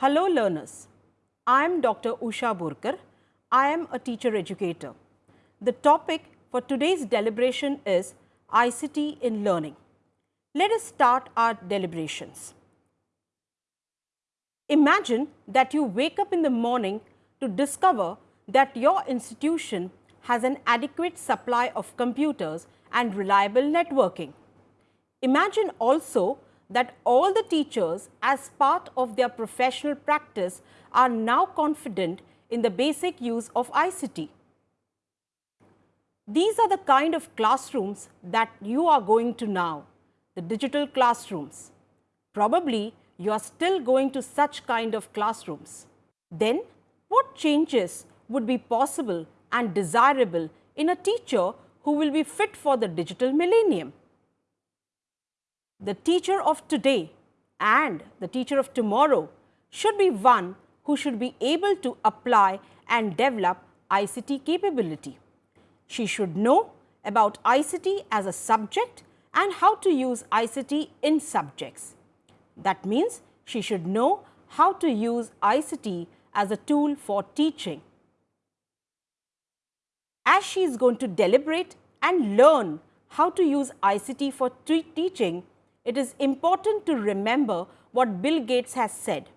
Hello learners, I am Dr. Usha Borkar. I am a teacher educator. The topic for today's deliberation is ICT in learning. Let us start our deliberations. Imagine that you wake up in the morning to discover that your institution has an adequate supply of computers and reliable networking. Imagine also that all the teachers as part of their professional practice are now confident in the basic use of ICT. These are the kind of classrooms that you are going to now, the digital classrooms. Probably you are still going to such kind of classrooms. Then what changes would be possible and desirable in a teacher who will be fit for the digital millennium? The teacher of today and the teacher of tomorrow should be one who should be able to apply and develop ICT capability. She should know about ICT as a subject and how to use ICT in subjects. That means she should know how to use ICT as a tool for teaching. As she is going to deliberate and learn how to use ICT for teaching, it is important to remember what Bill Gates has said.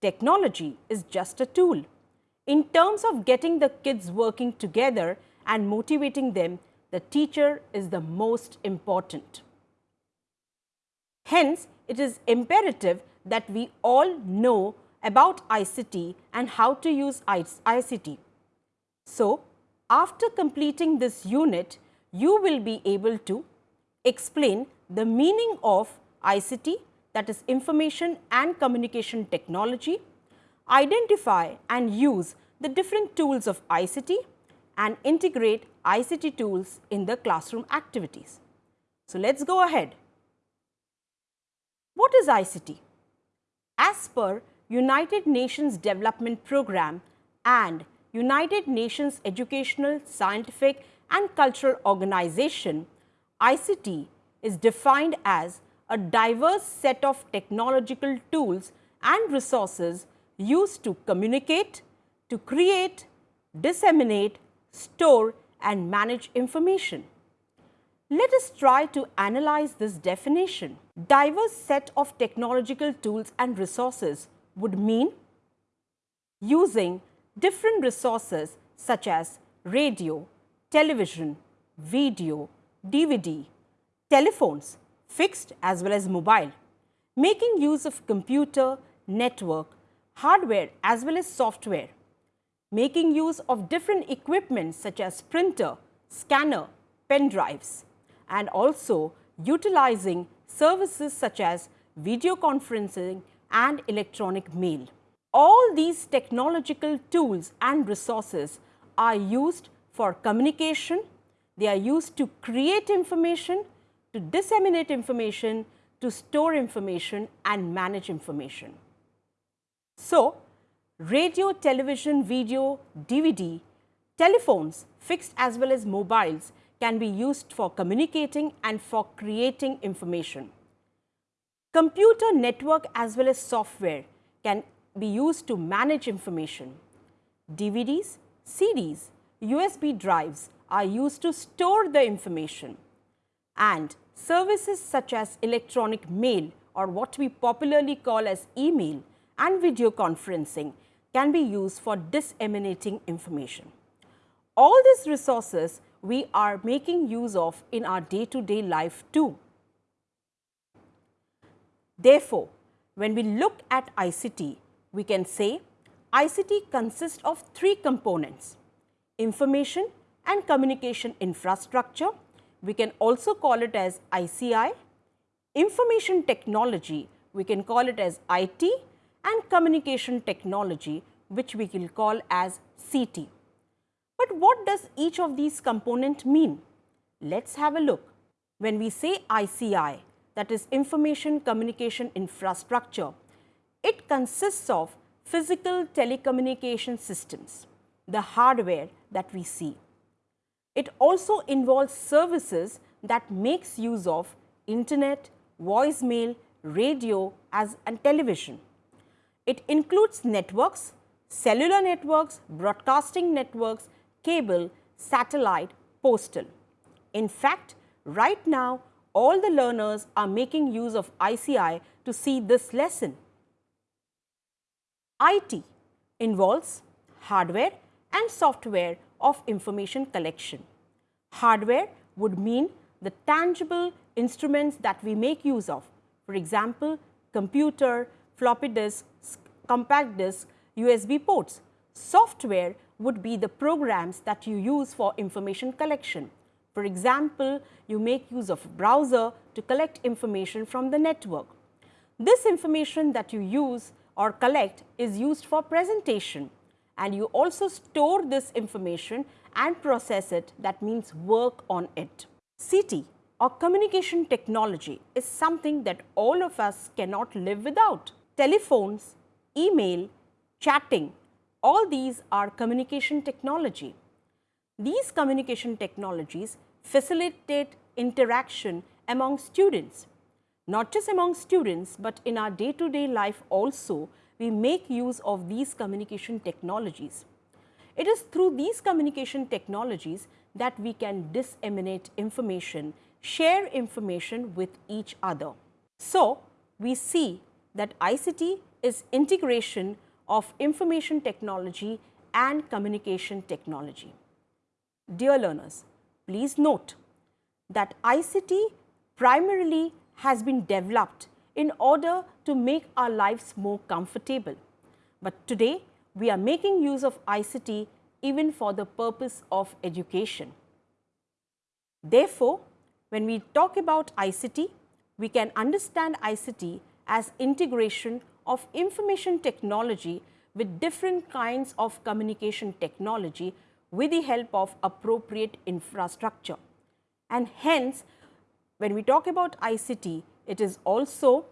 Technology is just a tool. In terms of getting the kids working together and motivating them, the teacher is the most important. Hence, it is imperative that we all know about ICT and how to use ICT. So, after completing this unit, you will be able to explain the meaning of ICT that is information and communication technology, identify and use the different tools of ICT and integrate ICT tools in the classroom activities. So, let us go ahead. What is ICT? As per United Nations Development Programme and United Nations Educational, Scientific and Cultural Organization, ICT is defined as a diverse set of technological tools and resources used to communicate, to create, disseminate, store and manage information. Let us try to analyze this definition. Diverse set of technological tools and resources would mean using different resources such as radio, television, video, DVD, telephones, fixed as well as mobile, making use of computer, network, hardware as well as software, making use of different equipment such as printer, scanner, pen drives and also utilizing services such as video conferencing and electronic mail. All these technological tools and resources are used for communication, they are used to create information, to disseminate information, to store information and manage information. So, radio, television, video, DVD, telephones fixed as well as mobiles can be used for communicating and for creating information. Computer network as well as software can be used to manage information. DVDs, CDs, USB drives are used to store the information and services such as electronic mail or what we popularly call as email and video conferencing can be used for disseminating information. All these resources we are making use of in our day to day life too. Therefore, when we look at ICT, we can say ICT consists of three components, information and communication infrastructure. We can also call it as ICI, information technology, we can call it as IT and communication technology which we will call as CT. But what does each of these component mean? Let us have a look. When we say ICI that is information communication infrastructure, it consists of physical telecommunication systems, the hardware that we see. It also involves services that makes use of internet, voicemail, radio as and television. It includes networks, cellular networks, broadcasting networks, cable, satellite, postal. In fact, right now all the learners are making use of ICI to see this lesson. IT involves hardware and software of information collection. Hardware would mean the tangible instruments that we make use of. For example, computer, floppy disk, compact disk, USB ports. Software would be the programs that you use for information collection. For example, you make use of browser to collect information from the network. This information that you use or collect is used for presentation and you also store this information and process it that means work on it. CT or communication technology is something that all of us cannot live without. Telephones, email, chatting, all these are communication technology. These communication technologies facilitate interaction among students. Not just among students, but in our day to day life also, we make use of these communication technologies. It is through these communication technologies that we can disseminate information, share information with each other. So, we see that ICT is integration of information technology and communication technology. Dear learners, please note that ICT primarily has been developed in order to make our lives more comfortable. But today, we are making use of ICT even for the purpose of education. Therefore, when we talk about ICT, we can understand ICT as integration of information technology with different kinds of communication technology with the help of appropriate infrastructure. And hence, when we talk about ICT, it is also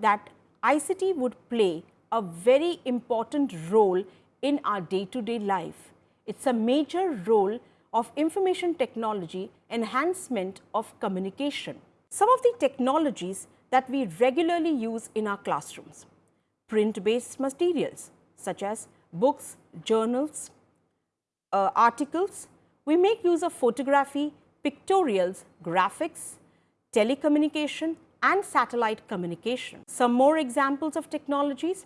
that ICT would play a very important role in our day to day life. It is a major role of information technology enhancement of communication. Some of the technologies that we regularly use in our classrooms, print based materials such as books, journals, uh, articles. We make use of photography, pictorials, graphics, telecommunication and satellite communication. Some more examples of technologies,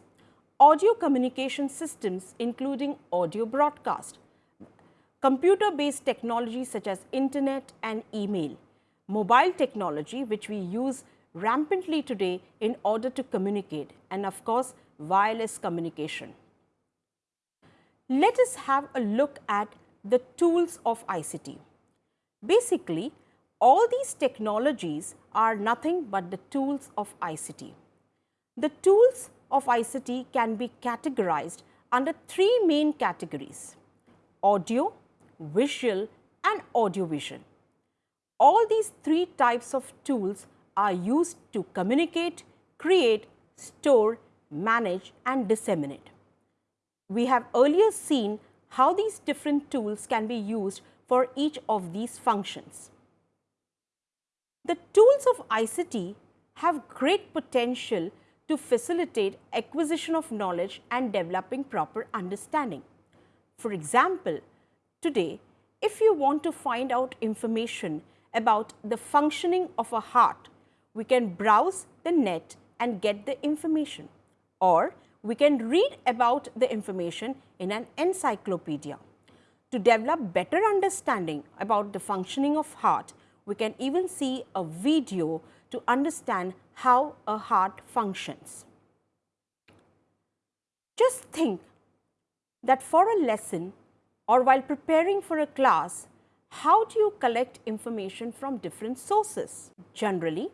audio communication systems including audio broadcast, computer based technologies such as internet and email, mobile technology which we use rampantly today in order to communicate and of course, wireless communication. Let us have a look at the tools of ICT. Basically, all these technologies are nothing but the tools of ICT. The tools of ICT can be categorized under three main categories audio, visual and audiovisual. All these three types of tools are used to communicate, create, store, manage and disseminate. We have earlier seen how these different tools can be used for each of these functions. The tools of ICT have great potential to facilitate acquisition of knowledge and developing proper understanding. For example, today if you want to find out information about the functioning of a heart, we can browse the net and get the information or we can read about the information in an encyclopedia. To develop better understanding about the functioning of heart, we can even see a video to understand how a heart functions. Just think that for a lesson or while preparing for a class, how do you collect information from different sources? Generally,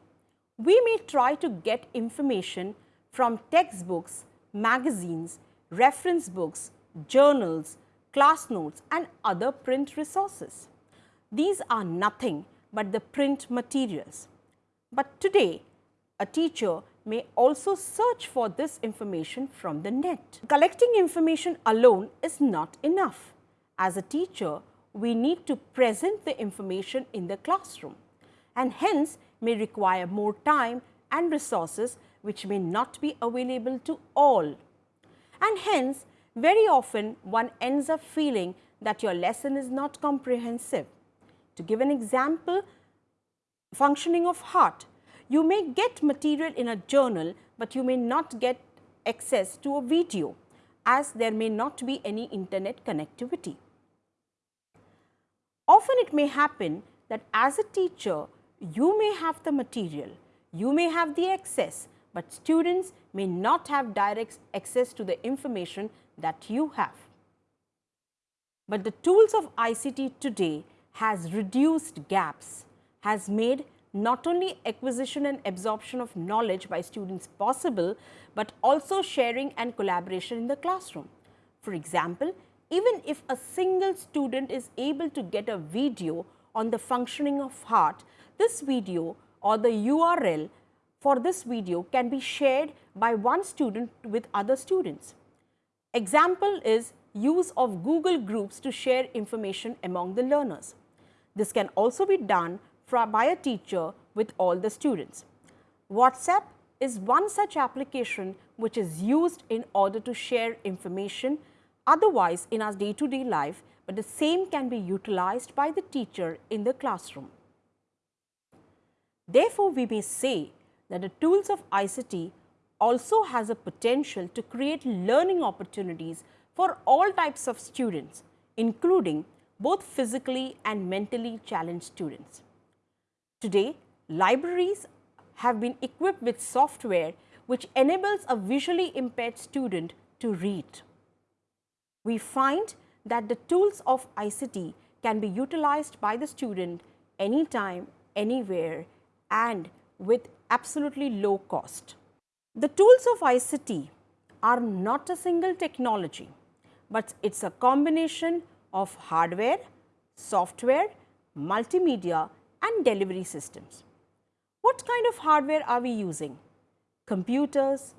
we may try to get information from textbooks, magazines, reference books, journals, class notes and other print resources. These are nothing but the print materials. But today, a teacher may also search for this information from the net. Collecting information alone is not enough. As a teacher, we need to present the information in the classroom and hence may require more time and resources which may not be available to all. And hence, very often one ends up feeling that your lesson is not comprehensive. To give an example, functioning of heart, you may get material in a journal, but you may not get access to a video as there may not be any internet connectivity. Often it may happen that as a teacher, you may have the material, you may have the access, but students may not have direct access to the information that you have. But the tools of ICT today has reduced gaps, has made not only acquisition and absorption of knowledge by students possible, but also sharing and collaboration in the classroom. For example, even if a single student is able to get a video on the functioning of heart, this video or the URL for this video can be shared by one student with other students. Example is use of Google Groups to share information among the learners. This can also be done by a teacher with all the students. WhatsApp is one such application which is used in order to share information otherwise in our day to day life, but the same can be utilized by the teacher in the classroom. Therefore, we may say that the tools of ICT also has a potential to create learning opportunities for all types of students, including both physically and mentally challenged students. Today, libraries have been equipped with software which enables a visually impaired student to read. We find that the tools of ICT can be utilized by the student anytime, anywhere and with absolutely low cost. The tools of ICT are not a single technology, but it is a combination of hardware, software, multimedia and delivery systems. What kind of hardware are we using? Computers,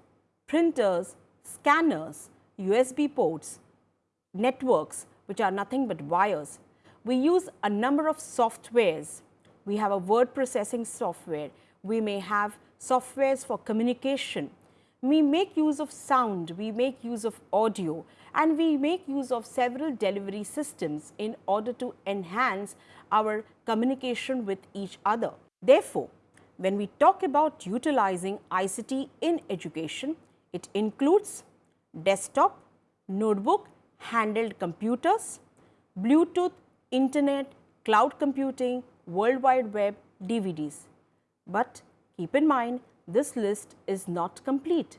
printers, scanners, USB ports, networks which are nothing but wires. We use a number of softwares. We have a word processing software. We may have softwares for communication. We make use of sound, we make use of audio and we make use of several delivery systems in order to enhance our communication with each other. Therefore, when we talk about utilizing ICT in education, it includes desktop, notebook, handheld computers, Bluetooth, internet, cloud computing, World Wide Web, DVDs. But keep in mind this list is not complete.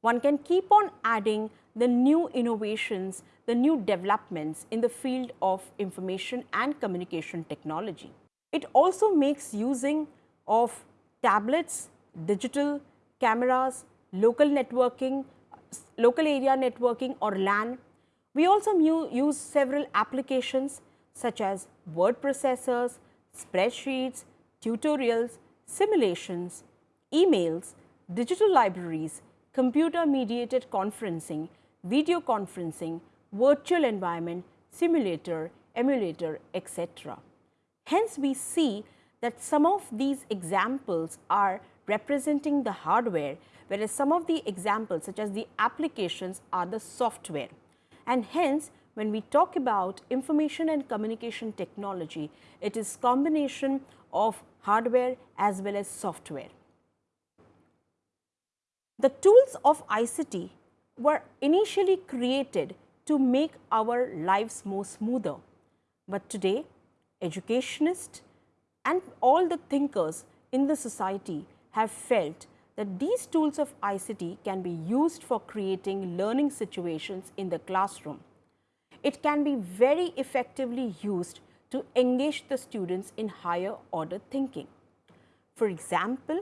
One can keep on adding the new innovations, the new developments in the field of information and communication technology. It also makes using of tablets, digital cameras, local networking, local area networking or LAN. We also use several applications such as word processors, spreadsheets, tutorials, simulations, emails, digital libraries, computer mediated conferencing, video conferencing, virtual environment, simulator, emulator, etc. Hence, we see that some of these examples are representing the hardware, whereas some of the examples such as the applications are the software. And hence, when we talk about information and communication technology, it is combination of hardware as well as software. The tools of ICT were initially created to make our lives more smoother. But today, educationists and all the thinkers in the society have felt that these tools of ICT can be used for creating learning situations in the classroom. It can be very effectively used to engage the students in higher order thinking. For example,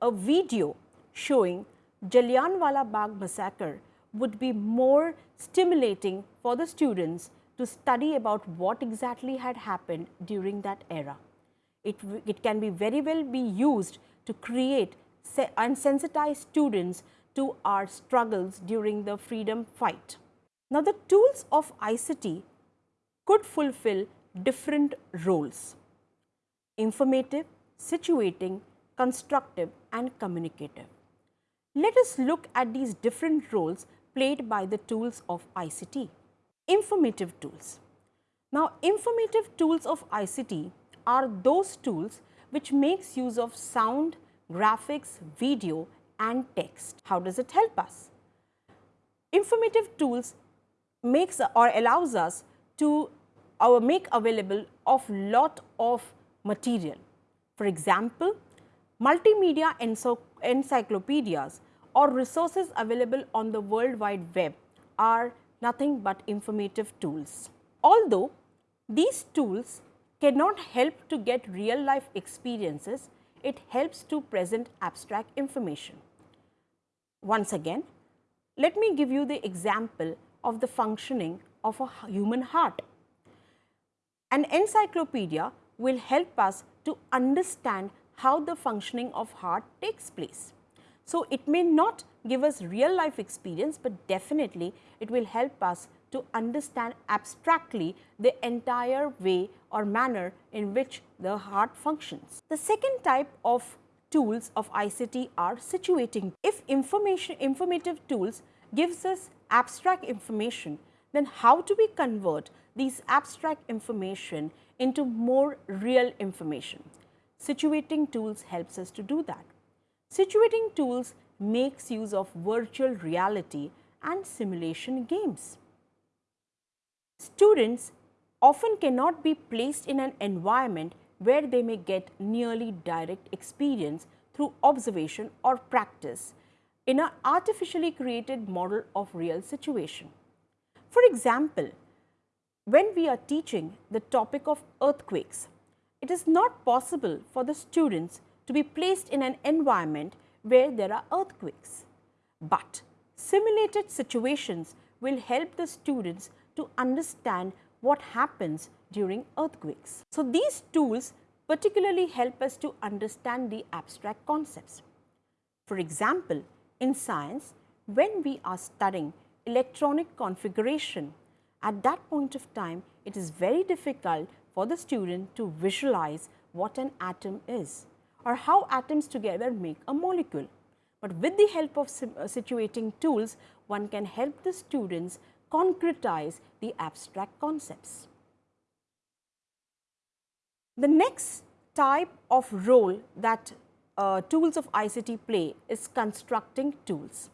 a video showing Jallianwala Bagh massacre would be more stimulating for the students to study about what exactly had happened during that era. It, it can be very well be used to create and sensitize students to our struggles during the freedom fight. Now, the tools of ICT could fulfill different roles informative, situating, constructive and communicative. Let us look at these different roles played by the tools of ICT. Informative tools. Now, informative tools of ICT are those tools which makes use of sound, graphics, video and text. How does it help us? Informative tools makes or allows us to our make available of lot of material. For example, multimedia encyclopedias or resources available on the World Wide Web are nothing but informative tools. Although these tools cannot help to get real life experiences, it helps to present abstract information. Once again, let me give you the example of the functioning of a human heart. An encyclopedia will help us to understand how the functioning of heart takes place. So, it may not give us real life experience, but definitely it will help us to understand abstractly the entire way or manner in which the heart functions. The second type of tools of ICT are situating. If information informative tools gives us abstract information, then how do we convert these abstract information into more real information? Situating tools helps us to do that. Situating tools makes use of virtual reality and simulation games. Students often cannot be placed in an environment where they may get nearly direct experience through observation or practice in an artificially created model of real situation. For example, when we are teaching the topic of earthquakes, it is not possible for the students to be placed in an environment where there are earthquakes. But simulated situations will help the students to understand what happens during earthquakes. So, these tools particularly help us to understand the abstract concepts. For example, in science, when we are studying electronic configuration, at that point of time, it is very difficult for the student to visualize what an atom is or how atoms together make a molecule. But with the help of uh, situating tools, one can help the students concretize the abstract concepts. The next type of role that uh, tools of ICT play is constructing tools.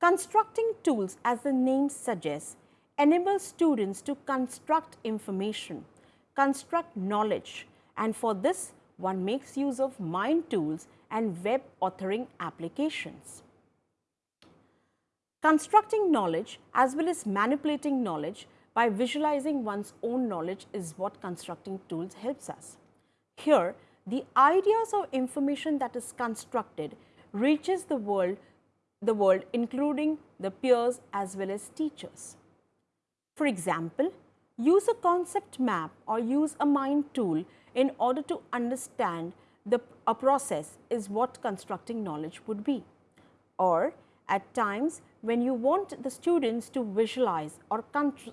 Constructing tools as the name suggests enable students to construct information, construct knowledge and for this one makes use of mind tools and web authoring applications. Constructing knowledge as well as manipulating knowledge by visualizing one's own knowledge is what constructing tools helps us. Here, the ideas of information that is constructed reaches the world, the world including the peers as well as teachers. For example, use a concept map or use a mind tool in order to understand the, a process is what constructing knowledge would be. Or at times when you want the students to visualize or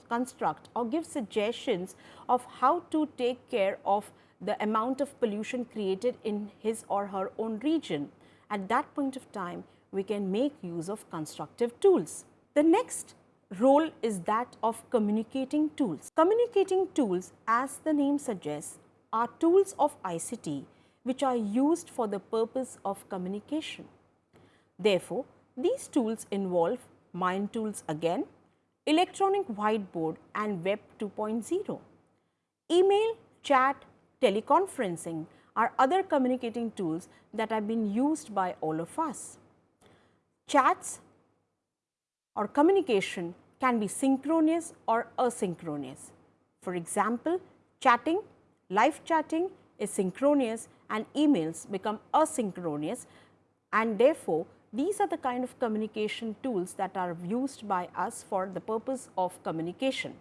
construct or give suggestions of how to take care of the amount of pollution created in his or her own region. At that point of time, we can make use of constructive tools. The next role is that of communicating tools. Communicating tools as the name suggests are tools of ICT which are used for the purpose of communication. Therefore, these tools involve mind tools again, electronic whiteboard and web 2.0. Email, chat, teleconferencing are other communicating tools that have been used by all of us. Chats or communication can be synchronous or asynchronous. For example, chatting, live chatting is synchronous and emails become asynchronous and therefore, these are the kind of communication tools that are used by us for the purpose of communication.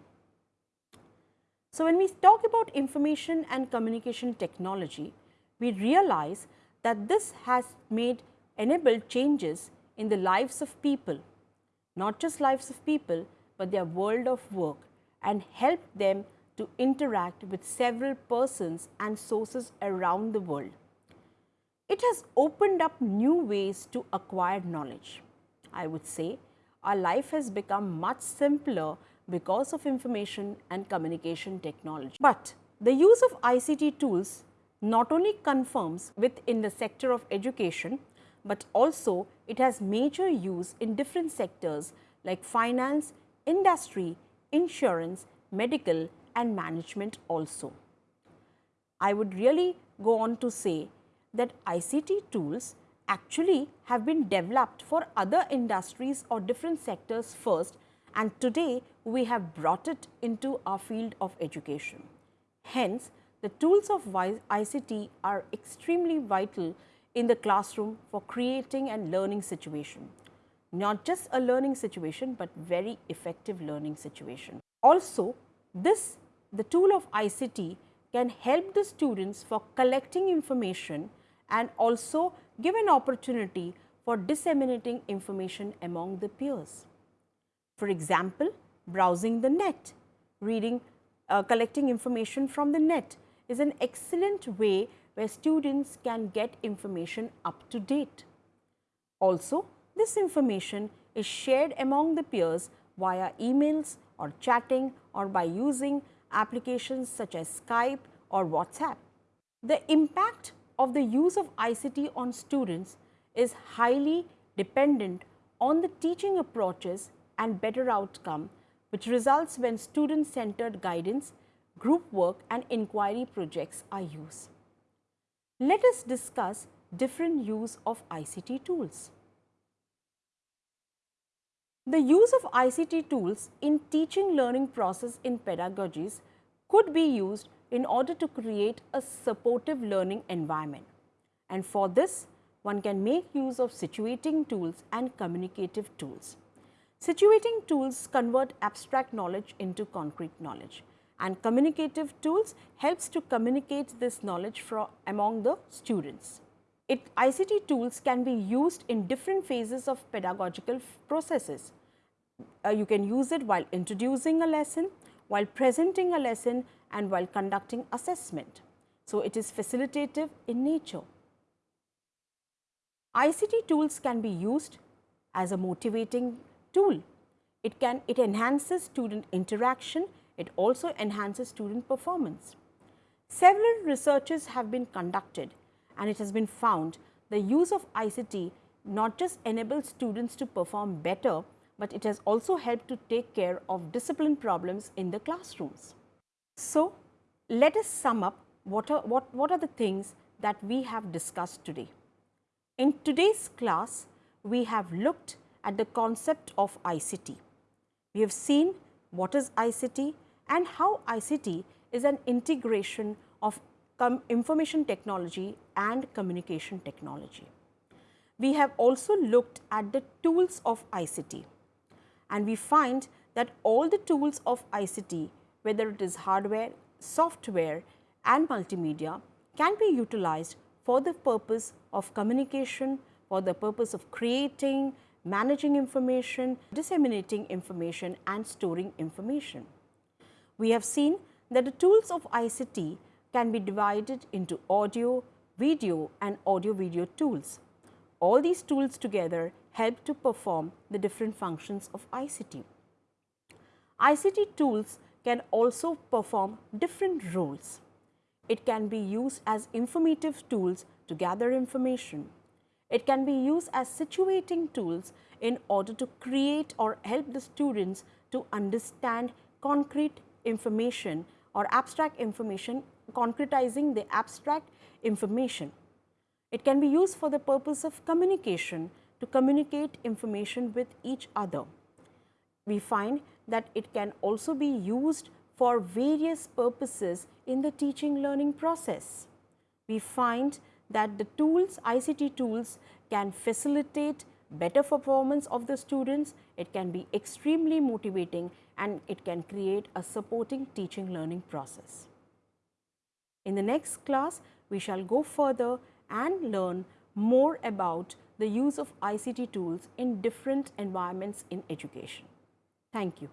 So, when we talk about information and communication technology, we realize that this has made enabled changes in the lives of people, not just lives of people, but their world of work and help them to interact with several persons and sources around the world. It has opened up new ways to acquire knowledge. I would say our life has become much simpler because of information and communication technology. But the use of ICT tools not only confirms within the sector of education, but also it has major use in different sectors like finance, industry, insurance, medical and management also. I would really go on to say that ICT tools actually have been developed for other industries or different sectors first and today we have brought it into our field of education. Hence, the tools of ICT are extremely vital in the classroom for creating and learning situation. Not just a learning situation, but very effective learning situation. Also, this the tool of ICT can help the students for collecting information and also give an opportunity for disseminating information among the peers. For example, browsing the net, reading, uh, collecting information from the net is an excellent way where students can get information up to date. Also, this information is shared among the peers via emails or chatting or by using applications such as Skype or WhatsApp. The impact of the use of ICT on students is highly dependent on the teaching approaches and better outcome which results when student centered guidance, group work and inquiry projects are used. Let us discuss different use of ICT tools. The use of ICT tools in teaching learning process in pedagogies could be used in order to create a supportive learning environment. And for this, one can make use of situating tools and communicative tools. Situating tools convert abstract knowledge into concrete knowledge and communicative tools helps to communicate this knowledge from among the students. It, ICT tools can be used in different phases of pedagogical processes. Uh, you can use it while introducing a lesson, while presenting a lesson and while conducting assessment. So, it is facilitative in nature. ICT tools can be used as a motivating tool. It can it enhances student interaction, it also enhances student performance. Several researches have been conducted and it has been found the use of ICT not just enables students to perform better, but it has also helped to take care of discipline problems in the classrooms. So, let us sum up what are, what, what are the things that we have discussed today. In today's class, we have looked at the concept of ICT. We have seen what is ICT and how ICT is an integration of information technology and communication technology. We have also looked at the tools of ICT and we find that all the tools of ICT whether it is hardware, software and multimedia can be utilized for the purpose of communication, for the purpose of creating, managing information, disseminating information and storing information. We have seen that the tools of ICT can be divided into audio, video and audio video tools. All these tools together help to perform the different functions of ICT. ICT tools can also perform different roles. It can be used as informative tools to gather information. It can be used as situating tools in order to create or help the students to understand concrete information or abstract information, concretizing the abstract information. It can be used for the purpose of communication to communicate information with each other. We find that it can also be used for various purposes in the teaching learning process. We find that the tools, ICT tools can facilitate better performance of the students, it can be extremely motivating and it can create a supporting teaching learning process. In the next class, we shall go further and learn more about the use of ICT tools in different environments in education. Thank you.